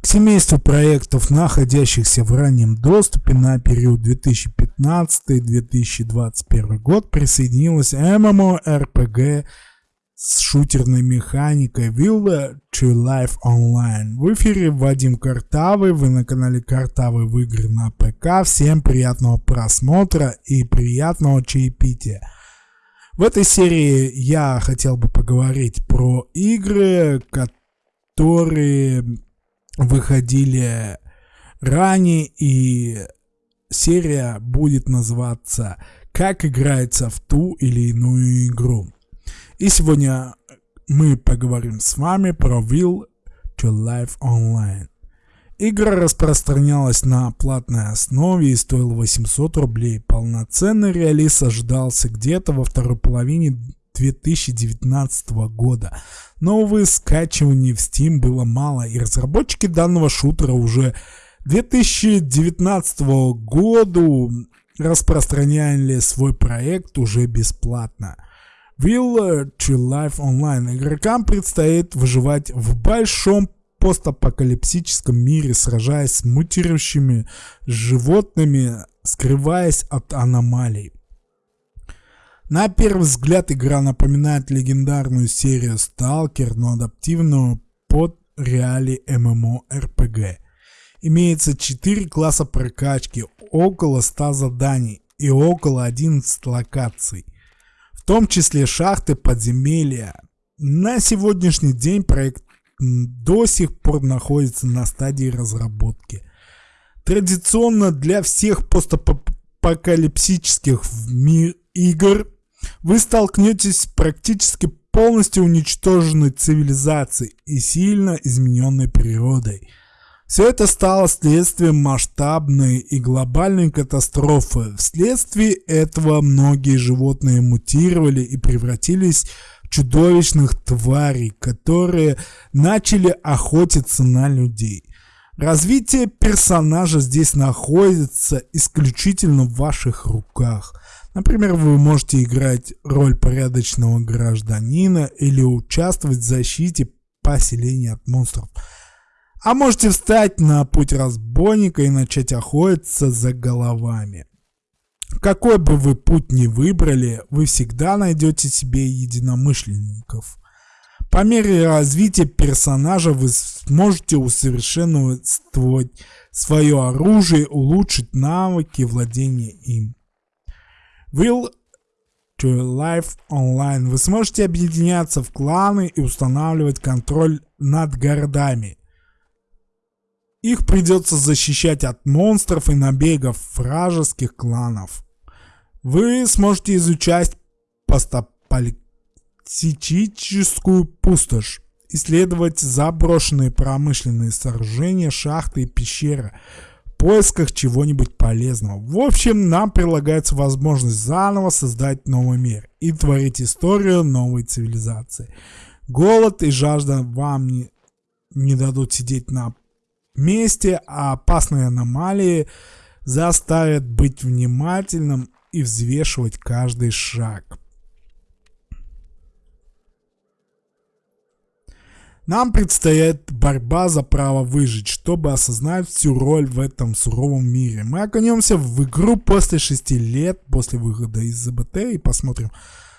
К семейству проектов, находящихся в раннем доступе на период 2015-2021 год, присоединилась MMORPG с шутерной механикой Will to Life Online. В эфире Вадим Картавый, вы на канале Картавый в игры на ПК. Всем приятного просмотра и приятного чаепития. В этой серии я хотел бы поговорить про игры, которые выходили ранее, и серия будет называться «Как играется в ту или иную игру». И сегодня мы поговорим с вами про Will to Life Online. Игра распространялась на платной основе и стоила 800 рублей. Полноценный релиз ожидался где-то во второй половине 2019 года. Но, увы, скачиваний в Steam было мало, и разработчики данного шутера уже 2019 году распространяли свой проект уже бесплатно. Will to Life Online. Игрокам предстоит выживать в большом постапокалипсическом мире, сражаясь с мутирующими животными, скрываясь от аномалий. На первый взгляд игра напоминает легендарную серию Stalker, но адаптивную под реалии MMORPG. Имеется 4 класса прокачки, около 100 заданий и около 11 локаций – том числе шахты, подземелья. На сегодняшний день проект до сих пор находится на стадии разработки. Традиционно для всех постапокалипсических игр вы столкнетесь с практически полностью уничтоженной цивилизацией и сильно измененной природой. Все это стало следствием масштабной и глобальной катастрофы. Вследствие этого многие животные мутировали и превратились в чудовищных тварей, которые начали охотиться на людей. Развитие персонажа здесь находится исключительно в ваших руках. Например, вы можете играть роль порядочного гражданина или участвовать в защите поселения от монстров. А можете встать на путь разбойника и начать охотиться за головами. Какой бы вы путь ни выбрали, вы всегда найдете себе единомышленников. По мере развития персонажа вы сможете усовершенствовать свое оружие, улучшить навыки владения им. Will to Life Online вы сможете объединяться в кланы и устанавливать контроль над городами. Их придется защищать от монстров и набегов вражеских кланов. Вы сможете изучать постаполитическую пустошь, исследовать заброшенные промышленные сооружения, шахты и пещеры в поисках чего-нибудь полезного. В общем, нам прилагается возможность заново создать новый мир и творить историю новой цивилизации. Голод и жажда вам не, не дадут сидеть на месте, а опасные аномалии заставят быть внимательным и взвешивать каждый шаг. Нам предстоит борьба за право выжить, чтобы осознать всю роль в этом суровом мире. Мы окунемся в игру после 6 лет, после выхода из ЗБТ и посмотрим,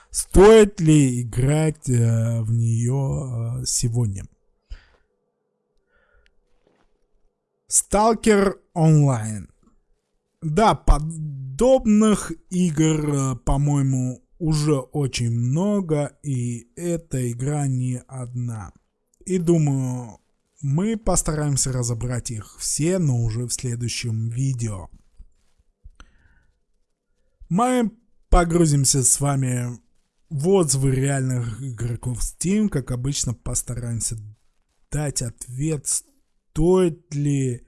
стоит ли играть э, в нее э, сегодня. Stalker Online. Да, подобных игр, э, по-моему, уже очень много, и эта игра не одна. И думаю, мы постараемся разобрать их все, но уже в следующем видео. Мы погрузимся с вами в отзывы реальных игроков Steam, как обычно постараемся дать ответ, стоит ли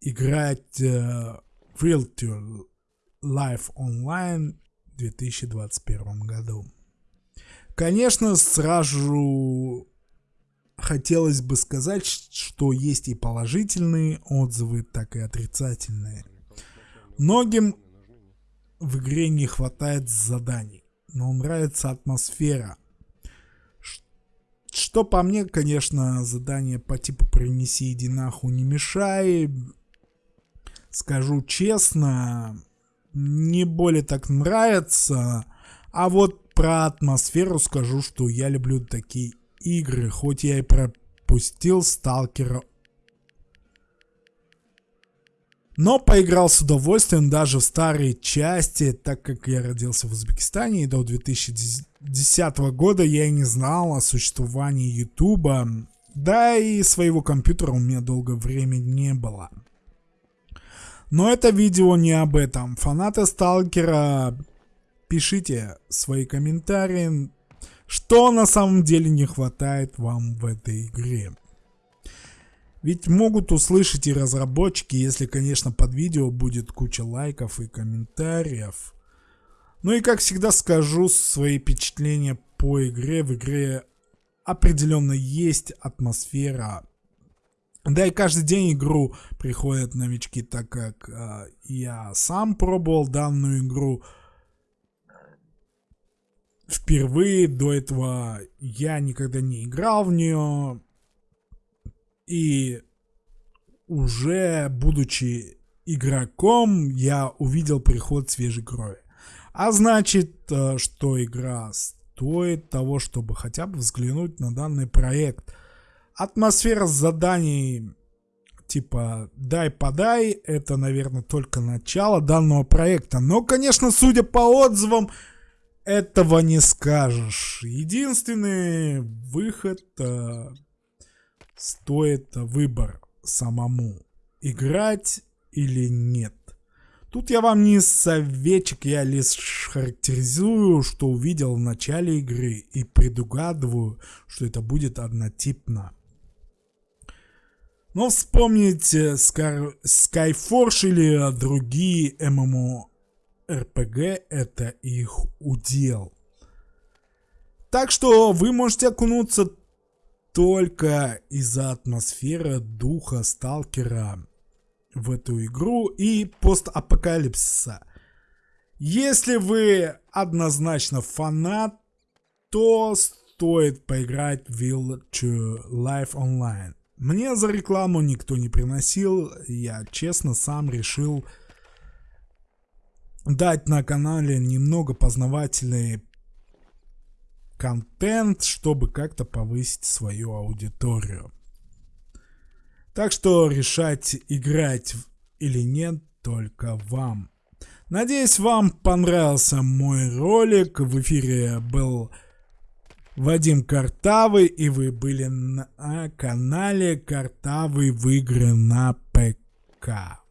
играть э, в Realtor Live Online в 2021 году. Конечно, сразу хотелось бы сказать, что есть и положительные отзывы, так и отрицательные. Многим в игре не хватает заданий, но нравится атмосфера, что по мне, конечно, задание по типу «принеси, иди нахуй, не мешай». Скажу честно, не более так нравится. А вот про атмосферу скажу, что я люблю такие игры, хоть я и пропустил Сталкера но поиграл с удовольствием даже в старые части, так как я родился в Узбекистане и до 2010 года я не знал о существовании Ютуба, да и своего компьютера у меня долгое время не было. Но это видео не об этом. Фанаты Сталкера, пишите свои комментарии, что на самом деле не хватает вам в этой игре. Ведь могут услышать и разработчики, если, конечно, под видео будет куча лайков и комментариев. Ну и как всегда скажу свои впечатления по игре. В игре определенно есть атмосфера. Да и каждый день игру приходят новички, так как э, я сам пробовал данную игру впервые. До этого я никогда не играл в нее. И уже будучи игроком, я увидел приход свежей крови. А значит, э, что игра стоит того, чтобы хотя бы взглянуть на данный проект. Атмосфера заданий типа дай-подай, это, наверное, только начало данного проекта. Но, конечно, судя по отзывам, этого не скажешь. Единственный выход э, стоит выбор самому, играть или нет. Тут я вам не советчик, я лишь характеризую, что увидел в начале игры и предугадываю, что это будет однотипно. Но вспомните Skyforge или другие MMORPG, это их удел. Так что вы можете окунуться только из-за атмосферы духа сталкера в эту игру и постапокалипсиса. Если вы однозначно фанат, то стоит поиграть в Village Life Online. Мне за рекламу никто не приносил, я честно сам решил дать на канале немного познавательные контент, чтобы как-то повысить свою аудиторию. Так что решать, играть или нет, только вам. Надеюсь, вам понравился мой ролик. В эфире был Вадим Картавый, и вы были на канале Картавый в игры на ПК.